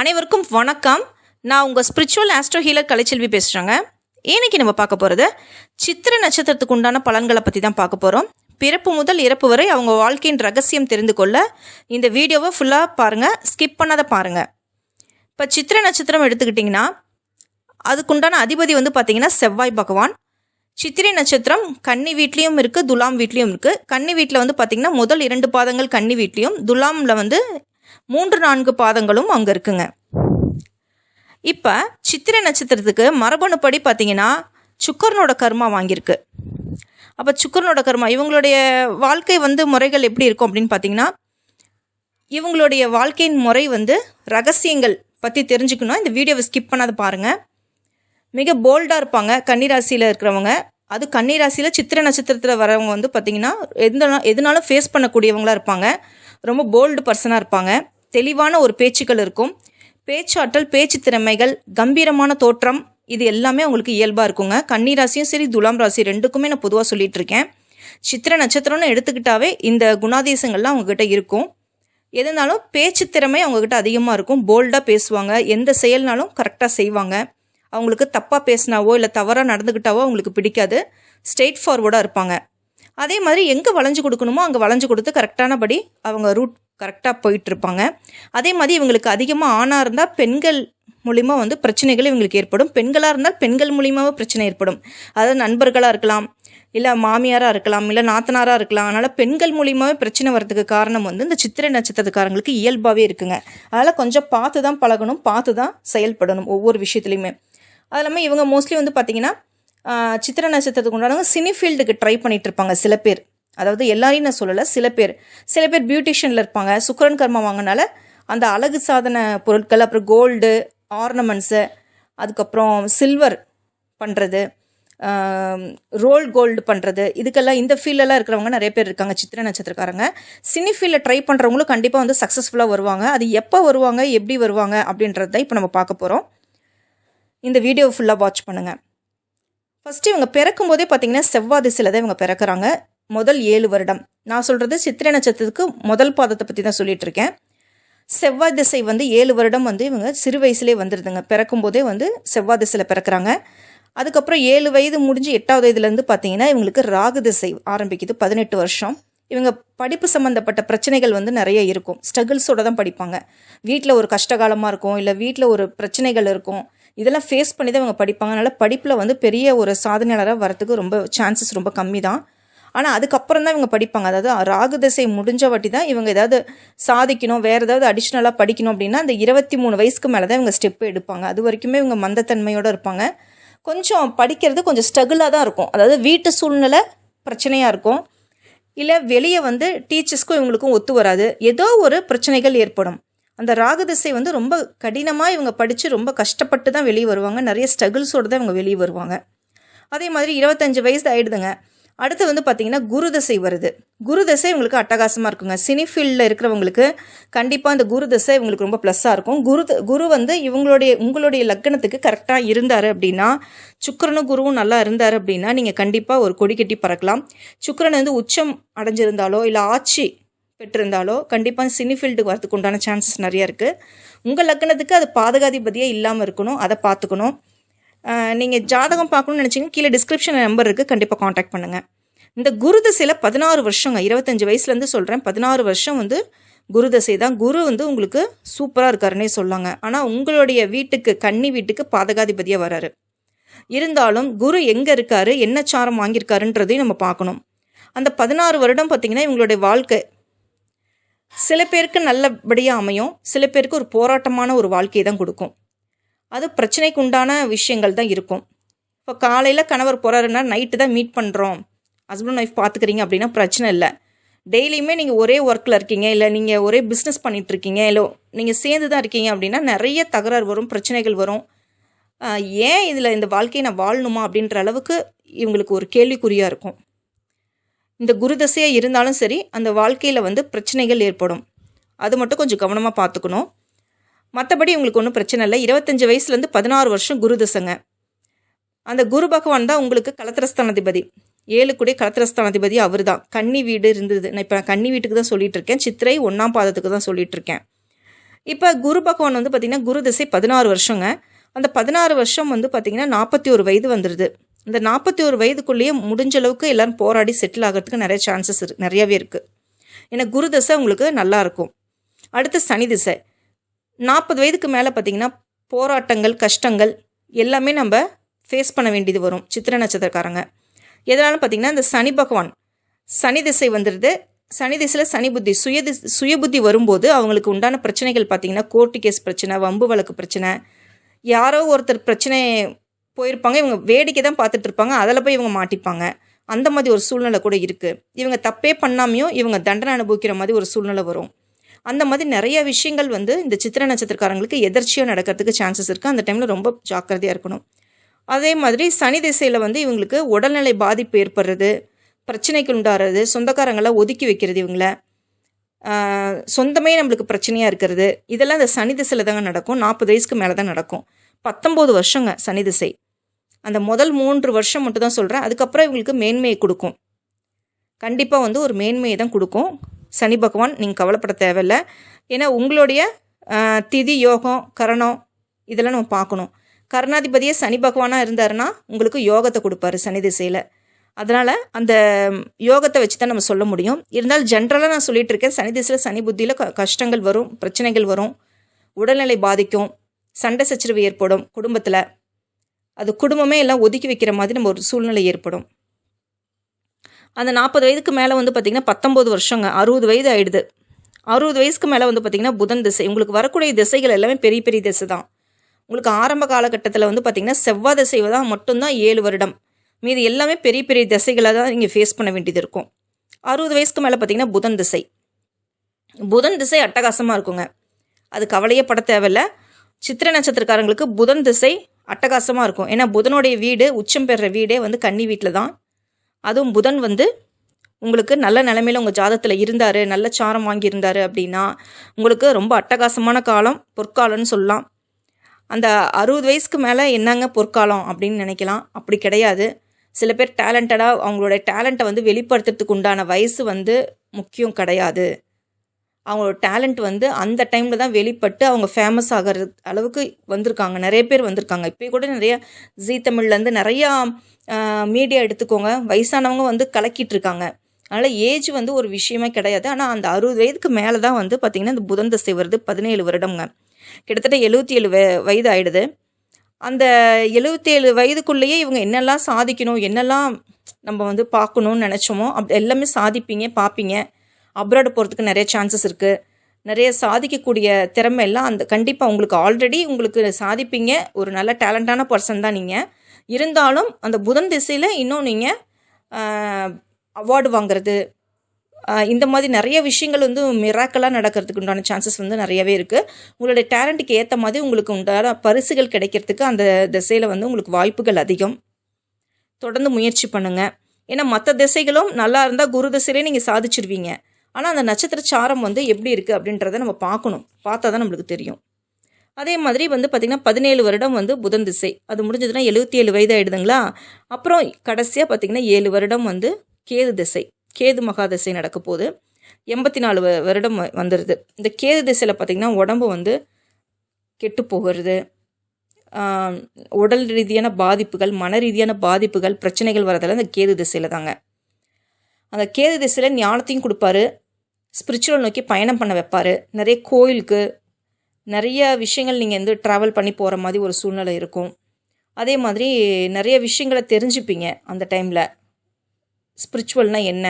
அனைவருக்கும் வணக்கம். நான் உங்கள் ஸ்பிரிச்சுவல் ஆஸ்ட்ரோ ஹீலர் கலைச்செல்வி பேசுகிறேங்க இன்னைக்கு நம்ம பார்க்க போகிறது சித்திர நட்சத்திரத்துக்கு உண்டான பலன்களை பற்றி தான் பார்க்க போகிறோம் பிறப்பு முதல் இறப்பு வரை அவங்க வாழ்க்கையின் ரகசியம் தெரிந்து கொள்ள இந்த வீடியோவை ஃபுல்லாக பாருங்கள் ஸ்கிப் பண்ணாத பாருங்கள் இப்போ சித்திர நட்சத்திரம் எடுத்துக்கிட்டிங்கன்னா அதுக்குண்டான அதிபதி வந்து பார்த்திங்கன்னா செவ்வாய் பகவான். சித்திரை நட்சத்திரம் கன்னி வீட்லேயும் இருக்குது துலாம் வீட்லேயும் இருக்குது கன்னி வீட்டில் வந்து பார்த்திங்கன்னா முதல் இரண்டு பாதங்கள் கன்னி வீட்லேயும் துலாமில் வந்து மூன்று நான்கு பாதங்களும் அங்கே இருக்குங்க. இப்போ சித்திரை நட்சத்திரத்துக்கு மரபணுப்படி பார்த்தீங்கன்னா சுக்கரனோட கர்மா வாங்கியிருக்கு. அப்போ சுக்கரனோட கர்மா இவங்களுடைய வாழ்க்கை வந்து முறைகள் எப்படி இருக்கும் அப்படின்னு பார்த்தீங்கன்னா இவங்களுடைய வாழ்க்கையின் முறை வந்து ரகசியங்கள் பற்றி தெரிஞ்சுக்கணும். இந்த வீடியோவை ஸ்கிப் பண்ணாத பாருங்கள் மிக போல்டாக இருப்பாங்க கன்னிராசியில் இருக்கிறவங்க. அது கன்னிராசியில் சித்திரை நட்சத்திரத்தில் வரவங்க வந்து பார்த்திங்கன்னா எந்த எதுனாலும் ஃபேஸ் பண்ணக்கூடியவங்களா இருப்பாங்க. ரொம்ப போல்டு பர்சனாக இருப்பாங்க. தெளிவான ஒரு பேச்சுக்கள் இருக்கும். பேச்சாற்றல் பேச்சு திறமைகள் கம்பீரமான தோற்றம் இது எல்லாமே அவங்களுக்கு இயல்பாக இருக்குங்க. கன்னிராசியும் சரி துலாம் ராசி ரெண்டுக்குமே நான் பொதுவாக சொல்லிட்டு இருக்கேன். சித்திர நட்சத்திரம்னு எடுத்துக்கிட்டாவே இந்த குணாதேசங்கள்லாம் அவங்கக்கிட்ட இருக்கும். எதுனாலும் பேச்சு திறமை அவங்கக்கிட்ட அதிகமாக இருக்கும். போல்டாக பேசுவாங்க. எந்த செயல்னாலும் கரெக்டாக செய்வாங்க. அவங்களுக்கு தப்பாக பேசினாவோ இல்லை தவறாக நடந்துக்கிட்டாவோ அவங்களுக்கு பிடிக்காது. ஸ்ட்ரெயிட் ஃபார்வர்டாக இருப்பாங்க. அதே மாதிரி எங்கே வளைஞ்சு கொடுக்கணுமோ அங்கே வளைஞ்சு கொடுத்து கரெக்டானபடி அவங்க ரூட் கரெக்டாக போயிட்டுருப்பாங்க. அதே மாதிரி இவங்களுக்கு அதிகமாக ஆணாக இருந்தால் பெண்கள் மூலிமா வந்து பிரச்சனைகள் இவங்களுக்கு ஏற்படும். பெண்களாக இருந்தால் பெண்கள் மூலியமாகவும் பிரச்சனை ஏற்படும். அதாவது நண்பர்களாக இருக்கலாம் இல்லை மாமியாராக இருக்கலாம் இல்லை நாத்தனாராக இருக்கலாம். அதனால் பெண்கள் மூலியமாகவே பிரச்சனை வரதுக்கு காரணம் வந்து இந்த சித்திரை நட்சத்திரக்காரங்களுக்கு இயல்பாகவே இருக்குங்க. அதனால் கொஞ்சம் பார்த்து தான் பழகணும் பார்த்து தான் செயல்படணும் ஒவ்வொரு விஷயத்துலையுமே. அது இல்லாமல் இவங்க மோஸ்ட்லி வந்து பார்த்திங்கன்னா சித்திர நட்சத்திரத்துக்கு உண்டானவங்க சினிஃபீல்டுக்கு ட்ரை பண்ணிட்டு இருப்பாங்க சில பேர். அதாவது எல்லாரையும் நான் சொல்லலை சில பேர். சில பேர் பியூட்டிஷியனில் இருப்பாங்க சுக்கரன் கர்மா வாங்கினால அந்த அழகு சாதன பொருட்கள் அப்புறம் கோல்டு ஆர்னமெண்ட்ஸு அதுக்கப்புறம் சில்வர் பண்ணுறது ரோல் கோல்டு பண்ணுறது இதுக்கெல்லாம் இந்த ஃபீல்டெல்லாம் இருக்கிறவங்க நிறைய பேர் இருக்காங்க சித்திர நட்சத்திரக்காரங்க. சினி ஃபீல்டில் ட்ரை பண்ணுறவங்களும் கண்டிப்பாக வந்து சக்ஸஸ்ஃபுல்லாக வருவாங்க. அது எப்போ வருவாங்க எப்படி வருவாங்க அப்படின்றத இப்போ நம்ம பார்க்க போகிறோம் இந்த வீடியோ ஃபுல்லாக வாட்ச் பண்ணுங்கள் ஃபஸ்ட்டு இவங்க பிறக்கும் போதே பார்த்தீங்கன்னா செவ்வாய் திசையில் தான் இவங்க பிறக்கிறாங்க. முதல் ஏழு வருடம். நான் சொல்கிறது சித்திரை நட்சத்திரத்துக்கு முதல் பாதத்தை பற்றி தான் சொல்லிட்டு இருக்கேன். செவ்வாய் திசை வந்து ஏழு வருடம் வந்து இவங்க சிறு வயசுலேயே வந்துடுதுங்க பிறக்கும் போதே வந்து செவ்வாய் திசையில் பிறக்கறாங்க. அதுக்கப்புறம் ஏழு வயது முடிஞ்சு எட்டாவது வயதுலேருந்து பார்த்தீங்கன்னா இவங்களுக்கு ராகு திசை ஆரம்பிக்குது பதினெட்டு வருஷம். இவங்க படிப்பு சம்மந்தப்பட்ட பிரச்சனைகள் வந்து நிறைய இருக்கும். ஸ்ட்ரகிள்ஸோட தான் படிப்பாங்க. வீட்டில் ஒரு கஷ்டகாலமாக இருக்கும். இல்லை வீட்டில் ஒரு பிரச்சனைகள் இருக்கும். இதெல்லாம் ஃபேஸ் பண்ணி தான் இவங்க படிப்பாங்க. அதனால் படிப்பில் வந்து பெரிய ஒரு சாதனையாளராக வரத்துக்கு ரொம்ப சான்சஸ் ரொம்ப கம்மி தான் ஆனால் அதுக்கப்புறம் தான் இவங்க படிப்பாங்க. அதாவது ராகு திசை முடிஞ்ச வாட்டி தான் இவங்க ஏதாவது சாதிக்கணும் வேறு ஏதாவது அடிஷ்னலாக படிக்கணும் அப்படின்னா அந்த இருபத்தி மூணு வயசுக்கு மேலே தான் இவங்க ஸ்டெப் எடுப்பாங்க. அது வரைக்குமே இவங்க மந்தத்தன்மையோடு இருப்பாங்க. கொஞ்சம் படிக்கிறது கொஞ்சம் ஸ்ட்ரகிளாக தான் இருக்கும். அதாவது வீட்டு சூழ்நிலை பிரச்சனையாக இருக்கும். இல்லை வெளியே வந்து டீச்சர்ஸ்க்கும் இவங்களுக்கும் ஒத்து வராது. ஏதோ ஒரு பிரச்சனைகள் ஏற்படும். அந்த ராகதிசை வந்து ரொம்ப கடினமாக இவங்க படித்து ரொம்ப கஷ்டப்பட்டு தான் வெளியே வருவாங்க. நிறைய ஸ்ட்ரகிள்ஸோடு தான் இவங்க வெளியே வருவாங்க. அதே மாதிரி இருபத்தஞ்சு வயசு ஆகிடுதுங்க அடுத்து வந்து பார்த்தீங்கன்னா குரு தசை வருது. குரு தசை இவங்களுக்கு அட்டகாசமாக இருக்குங்க. சினி ஃபீல்டில் இருக்கிறவங்களுக்கு கண்டிப்பாக அந்த குரு தசை இவங்களுக்கு ரொம்ப ப்ளஸ்ஸாக இருக்கும். குரு த- குரு வந்து இவங்களுடைய உங்களுடைய லக்னத்துக்கு கரெக்டாக இருந்தார் அப்படின்னா சுக்கரனும் குருவும் நல்லா இருந்தார் அப்படின்னா நீங்கள் கண்டிப்பாக ஒரு கொடி கட்டி பறக்கலாம். சுக்கரன் வந்து உச்சம் அடைஞ்சிருந்தாலோ இல்லை ஆட்சி பெற்றிருந்தாலோ கண்டிப்பாக சினி ஃபீல்டுக்கு வரதுக்கு உண்டான சான்சஸ் நிறைய இருக்குது உங்கள் லக்னத்துக்கு அது பாதகாதிபதியாக இல்லாமல் இருக்கணும் அதை பார்த்துக்கணும். நீங்கள் ஜாதகம் பார்க்கணும்னு நினச்சிங்க கீழே டிஸ்கிரிப்ஷன் நம்பர் இருக்குது கண்டிப்பாக காண்டாக்ட் பண்ணுங்கள் இந்த குரு தசையில் பதினாறு வருஷங்க இருபத்தஞ்சி வயசுலேருந்து சொல்கிறேன் பதினாறு வருஷம் வந்து குரு தசை தான். குரு வந்து உங்களுக்கு சூப்பராக இருக்காருன்னே சொல்லாங்க. ஆனால் உங்களுடைய வீட்டுக்கு கன்னி வீட்டுக்கு பாதகாதிபதியாக வராரு. இருந்தாலும் குரு எங்கே இருக்காரு? என்ன சாரம் வாங்கியிருக்காருன்றதையும் நம்ம பார்க்கணும். அந்த பதினாறு வருடம் பார்த்திங்கன்னா இவங்களுடைய வாழ்க்கை சில பேருக்கு நல்லபடியாக அமையும் சில பேருக்கு ஒரு போராட்டமான ஒரு வாழ்க்கையை தான் கொடுக்கும். அது பிரச்சனைக்கு உண்டான விஷயங்கள் தான் இருக்கும். இப்போ காலையில் கணவர் போகிறாருன்னா நைட்டு தான் மீட் பண்ணுறோம் ஹஸ்பண்ட் ஒய்ஃப் பார்த்துக்கிறீங்க அப்படின்னா பிரச்சனை இல்லை. டெய்லியுமே நீங்கள் ஒரே ஒர்க்கில் இருக்கீங்க இல்லை நீங்கள் ஒரே பிஸ்னஸ் பண்ணிகிட்ருக்கீங்க இல்லை நீங்கள் சேர்ந்து தான் இருக்கீங்க அப்படின்னா நிறைய தகராறு வரும் பிரச்சனைகள் வரும். ஏன் இதில் இந்த வாழ்க்கையை நான் வாழணுமா அப்படின்ற அளவுக்கு இவங்களுக்கு ஒரு கேள்விக்குறியாக இருக்கும். இந்த குருதசையாக இருந்தாலும் சரி அந்த வாழ்க்கையில் வந்து பிரச்சனைகள் ஏற்படும். அது மட்டும் கொஞ்சம் கவனமாக பார்த்துக்கணும் மற்றபடி உங்களுக்கு ஒன்றும் பிரச்சனை இல்லை. இருபத்தஞ்சி வயசுலேருந்து பதினாறு வருஷம் குருதசைங்க அந்த குரு பகவான் தான் உங்களுக்கு கலத்திரஸ்தானாதிபதி. ஏழு கூட கலத்திரஸ்தானாதிபதி அவர் தான் கன்னி வீடு இருந்தது. நான் இப்போ நான் கன்னி வீட்டுக்கு தான் சொல்லிட்டு இருக்கேன் சித்திரை ஒன்றாம் பாதத்துக்கு தான் சொல்லிட்டு இருக்கேன் இப்போ குரு பகவான் வந்து பார்த்திங்கன்னா குரு திசை பதினாறு வருஷங்க. அந்த பதினாறு வருஷம் வந்து பார்த்திங்கன்னா நாற்பத்தி ஒரு வயது வந்துடுது இந்த நாற்பத்தி ஒரு வயதுக்குள்ளேயே முடிஞ்ச அளவுக்கு எல்லோரும் போராடி செட்டில் ஆகிறதுக்கு நிறைய சான்சஸ் இரு நிறையாவே இருக்குது ஏன்னா குரு தசை உங்களுக்கு நல்லாயிருக்கும் அடுத்து சனி திசை. நாற்பது வயதுக்கு மேலே பார்த்திங்கன்னா போராட்டங்கள் கஷ்டங்கள் எல்லாமே நம்ம ஃபேஸ் பண்ண வேண்டியது வரும் சித்திர நட்சத்திரக்காரங்க. எதனால பார்த்திங்கன்னா இந்த சனி பகவான் சனி திசை வந்துடுது சனி திசையில் சனி புத்தி சுய சுய புத்தி வரும்போது அவங்களுக்கு உண்டான பிரச்சனைகள் பார்த்திங்கன்னா கோர்ட்டு கேஸ் பிரச்சனை வம்பு வழக்கு பிரச்சனை யாரோ ஒருத்தர் பிரச்சனை போயிருப்பாங்க. இவங்க வேடிக்கை தான் பார்த்துட்டு இருப்பாங்க அதில் போய் இவங்க மாட்டிப்பாங்க. அந்த மாதிரி ஒரு சூழ்நிலை கூட இருக்குது இவங்க தப்பே பண்ணாமையும் இவங்க தண்டனை அனுபவிக்கிற மாதிரி ஒரு சூழ்நிலை வரும். அந்த மாதிரி நிறைய விஷயங்கள் வந்து இந்த சித்திர நட்சத்திரக்காரங்களுக்கு எதிர்ச்சியாக நடக்கிறதுக்கு சான்சஸ் இருக்குது அந்த டைமில் ரொம்ப ஜாக்கிரதையாக இருக்கணும். அதே மாதிரி சனி திசையில் வந்து இவங்களுக்கு உடல்நிலை பாதிப்பு ஏற்படுறது பிரச்சனைக்கு உண்டாகிறது சொந்தக்காரங்களை ஒதுக்கி வைக்கிறது இவங்கள. சொந்தமே நம்மளுக்கு பிரச்சனையாக இருக்கிறது. இதெல்லாம் இந்த சனி திசையில் தாங்க நடக்கும். நாற்பது வயசுக்கு மேலே தான் நடக்கும். பத்தொம்போது வருஷங்க சனி திசை. அந்த முதல் மூன்று வருஷம் மட்டும் தான் சொல்கிறேன் அதுக்கப்புறம் இவங்களுக்கு மேன்மையை கொடுக்கும். கண்டிப்பாக வந்து ஒரு மேன்மையை தான் கொடுக்கும். சனி பகவான் நீங்கள் கவலைப்பட தேவையில்ல. ஏன்னா உங்களுடைய திதி யோகம் கரணம் இதெல்லாம் நம்ம பார்க்கணும். கருணாதிபதியே சனி பகவானாக இருந்தாருன்னா உங்களுக்கு யோகத்தை கொடுப்பாரு சனி திசையில். அதனால் அந்த யோகத்தை வச்சு தான் நம்ம சொல்ல முடியும். இருந்தாலும் ஜென்ரலாக நான் சொல்லிகிட்டு இருக்கேன். சனி திசையில் சனி புத்தியில் க கஷ்டங்கள் வரும் பிரச்சனைகள் வரும். உடல்நிலை பாதிக்கும். சண்டை சச்சரவு ஏற்படும் குடும்பத்தில். அது குடும்பமே எல்லாம் ஒதுக்கி வைக்கிற மாதிரி நம்ம ஒரு சூழ்நிலை ஏற்படும். அந்த நாற்பது வயதுக்கு மேலே வந்து பார்த்திங்கன்னா பத்தொம்போது வருஷங்க. அறுபது வயது ஆயிடுது. அறுபது வயசுக்கு மேலே வந்து பார்த்திங்கன்னா புதன் திசை. உங்களுக்கு வரக்கூடிய திசைகள் எல்லாமே பெரிய பெரிய திசை தான். உங்களுக்கு ஆரம்ப காலகட்டத்தில் வந்து பார்த்திங்கன்னா செவ்வாய் திசை தான் மட்டும்தான் ஏழு வருடம். மீதி எல்லாமே பெரிய பெரிய திசைகளை தான் நீங்கள் ஃபேஸ் பண்ண வேண்டியது இருக்கும். அறுபது வயசுக்கு மேலே பார்த்திங்கன்னா புதன் திசை. புதன் திசை அட்டகாசமாக இருக்குங்க. அது கவலையே பட தேவையில்ல. சித்திர நட்சத்திரக்காரங்களுக்கு புதன் திசை அட்டகாசமாக இருக்கும். ஏன்னா புதனுடைய வீடு உச்சம் பெறுற வீடே வந்து கன்னி வீட்டில் தான். அதுவும் புதன் வந்து உங்களுக்கு நல்ல நிலைமையில் உங்கள் ஜாதத்தில் இருந்தார் நல்ல சாரம் வாங்கியிருந்தார் அப்படின்னா உங்களுக்கு ரொம்ப அட்டகாசமான காலம் பொற்காலம்னு சொல்லலாம். அந்த அறுபது வயசுக்கு மேலே என்னங்க பொற்காலம் அப்படின்னு நினைக்கலாம். அப்படி கிடையாது. சில பேர் டேலண்டடாக அவங்களோட டேலண்ட்டை வந்து வெளிப்படுத்துறதுக்கு உண்டான வயசு வந்து முக்கியம் கிடையாது. அவங்களோட டேலண்ட் வந்து அந்த டைமில் தான் வெளிப்பட்டு அவங்க ஃபேமஸ் ஆகிற அளவுக்கு வந்திருக்காங்க. நிறைய பேர் வந்திருக்காங்க. இப்போ கூட நிறைய ஜீ தமிழ்லேருந்து நிறையா மீடியா எடுத்துக்கோங்க. வயசானவங்க வந்து கலக்கிட்டு இருக்காங்க. அதனால் ஏஜ் வந்து ஒரு விஷயமே கிடையாது. ஆனால் அந்த அறுபது வயதுக்கு மேலே தான் வந்து பார்த்திங்கன்னா இந்த புதன் தசை வருது பதினேழு வருடங்க கிட்டத்தட்ட எழுபத்தி ஏழு வயது ஆயிடுது அந்த எழுபத்தேழு வயதுக்குள்ளேயே இவங்க என்னெல்லாம் சாதிக்கணும் என்னெல்லாம் நம்ம வந்து பார்க்கணும்னு நினச்சோமோ அப்படி எல்லாமே சாதிப்பீங்க பார்ப்பீங்க அப்ராடு போகிறதுக்கு நிறைய சான்சஸ் இருக்குது நிறைய சாதிக்கக்கூடிய திறமை எல்லாம் அந்த கண்டிப்பாக உங்களுக்கு ஆல்ரெடி உங்களுக்கு சாதிப்பீங்க. ஒரு நல்ல டேலண்டான பர்சன் தான் நீங்கள் இருந்தாலும் அந்த புதன் திசையில் இன்னும் நீங்கள் அவார்டு வாங்குறது இந்த மாதிரி நிறைய விஷயங்கள் வந்து மிராக்கலாக நடக்கிறதுக்கு உண்டான சான்சஸ் வந்து நிறையவே இருக்குது உங்களுடைய டேலண்ட்டுக்கு ஏற்ற மாதிரி உங்களுக்கு உண்டான பரிசுகள் கிடைக்கிறதுக்கு அந்த திசையில் வந்து உங்களுக்கு வாய்ப்புகள் அதிகம். தொடர்ந்து முயற்சி பண்ணுங்கள் ஏன்னா மற்ற திசைகளும் நல்லா இருந்தால் குரு திசையிலே நீங்கள் சாதிச்சிருவீங்க. ஆனால் அந்த நட்சத்திர சாரம் வந்து எப்படி இருக்குது அப்படின்றத நம்ம பார்க்கணும். பார்த்தா தான் நம்மளுக்கு தெரியும். அதே மாதிரி வந்து பார்த்திங்கன்னா பதினேழு வருடம் வந்து புதன் திசை. அது முடிஞ்சதுன்னா எழுபத்தி ஏழு வயது ஆயிடுதுங்களா? அப்புறம் கடைசியாக பார்த்திங்கன்னா ஏழு வருடம் வந்து கேது திசை. கேது மகா திசை நடக்க போகுது. எண்பத்தி நாலு வ- வருடம் வந்துடுது இந்த கேது திசையில் பார்த்திங்கன்னா உடம்பு வந்து கெட்டு போகிறது. உடல் ரீதியான பாதிப்புகள் மன ரீதியான பாதிப்புகள் பிரச்சனைகள் வரதெல்லாம் இந்த கேது திசையில் தாங்க. அந்த கேது திசையில் ஞானத்தையும் கொடுப்பாரு. ஸ்பிரிச்சுவல் நோக்கி பயணம் பண்ண வைப்பார். நிறைய கோயிலுக்கு நிறைய விஷயங்கள் நீங்கள் வந்து ட்ராவல் பண்ணி போகிற மாதிரி ஒரு சூழ்நிலை இருக்கும். அதே மாதிரி நிறைய விஷயங்களை தெரிஞ்சுப்பீங்க அந்த டைமில் ஸ்பிரிச்சுவல்னால் என்ன?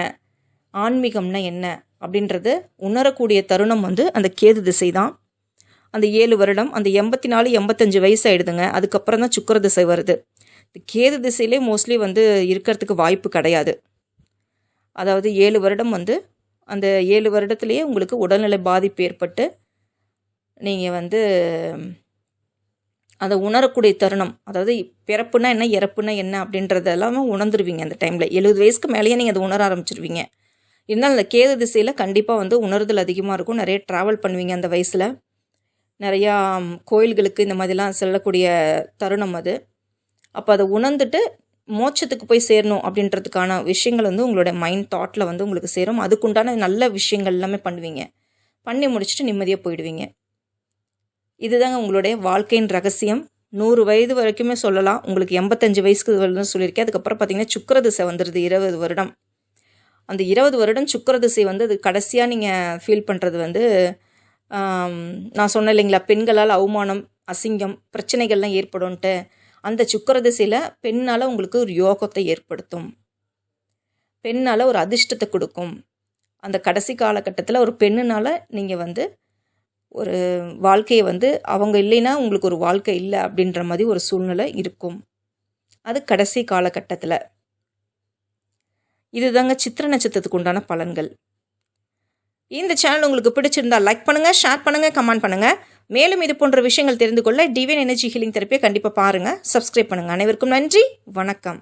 ஆன்மீகம்னா என்ன? அப்படின்றது உணரக்கூடிய தருணம் வந்து அந்த கேது திசை தான். அந்த ஏழு வருடம் அந்த எண்பத்தி நாலு எண்பத்தஞ்சு வயசு ஆகிடுதுங்க அதுக்கப்புறம் தான் சுக்கர திசை வருது. இந்த கேது திசையிலே மோஸ்ட்லி வந்து இருக்கிறதுக்கு வாய்ப்பு கிடையாது. அதாவது ஏழு வருடம் வந்து அந்த ஏழு வருடத்துலேயே உங்களுக்கு உடல்நிலை பாதிப்பு ஏற்பட்டு நீங்கள் வந்து அதை உணரக்கூடிய தருணம் அதாவது பிறப்புனா என்ன இறப்புனா என்ன அப்படின்றதெல்லாம் உணர்ந்துருவீங்க அந்த டைமில் எழுபது வயசுக்கு மேலேயே நீங்கள் அதை உணர ஆரம்பிச்சிருவீங்க. இருந்தாலும் அந்த கேது திசையில் கண்டிப்பாக வந்து உணர்தல் அதிகமாக இருக்கும். நிறைய ட்ராவல் பண்ணுவீங்க அந்த வயசில். நிறையா கோயில்களுக்கு இந்த மாதிரிலாம் செல்லக்கூடிய தருணம் அது. அப்போ அதை உணர்ந்துட்டு மோட்சத்துக்கு போய் சேரணும் அப்படின்றதுக்கான விஷயங்கள் வந்து உங்களோட மைண்ட் தாட்டில் வந்து உங்களுக்கு சேரும். அதுக்குண்டான நல்ல விஷயங்கள் எல்லாமே பண்ணுவீங்க. பண்ணி முடிச்சுட்டு நிம்மதியாக போயிடுவீங்க. இதுதாங்க உங்களுடைய வாழ்க்கையின் ரகசியம். நூறு வயது வரைக்குமே சொல்லலாம். உங்களுக்கு எண்பத்தஞ்சு வயசுக்கு வருதுன்னு சொல்லியிருக்கேன். அதுக்கப்புறம் பார்த்தீங்கன்னா சுக்கர திசை வந்துடுது இருபது வருடம். அந்த இருபது வருடம் சுக்கர திசை வந்து அது கடைசியாக நீங்கள் ஃபீல் பண்ணுறது வந்து நான் சொன்னேன் இல்லைங்களா? பெண்களால் அவமானம் அசிங்கம் பிரச்சனைகள்லாம் ஏற்படும்ன்ட்டு. அந்த சுக்கர திசையில் பெண்ணால் உங்களுக்கு ஒரு யோகத்தை ஏற்படுத்தும். பெண்ணால் ஒரு அதிர்ஷ்டத்தை கொடுக்கும். அந்த கடைசி காலகட்டத்தில் ஒரு பெண்ணுனால் நீங்கள் வந்து ஒரு வாழ்க்கையை வந்து அவங்க இல்லைன்னா உங்களுக்கு ஒரு வாழ்க்கை இல்லை அப்படின்ற மாதிரி ஒரு சூழ்நிலை இருக்கும். அது கடைசி காலகட்டத்தில். இதுதாங்க சித்திர நட்சத்திரத்துக்கு உண்டான பலன்கள். இந்த சேனல் உங்களுக்கு பிடிச்சிருந்தா லைக் பண்ணுங்கள் ஷேர் பண்ணுங்கள் கமெண்ட் பண்ணுங்கள் மேலும் இது போன்ற விஷயங்கள் தெரிந்து கொள்ள டிவைன் எனர்ஜி ஹீலிங் தெரப்பியை கண்டிப்பாக பாருங்கள் சப்ஸ்கிரைப் பண்ணுங்கள் அனைவருக்கும் நன்றி. வணக்கம்.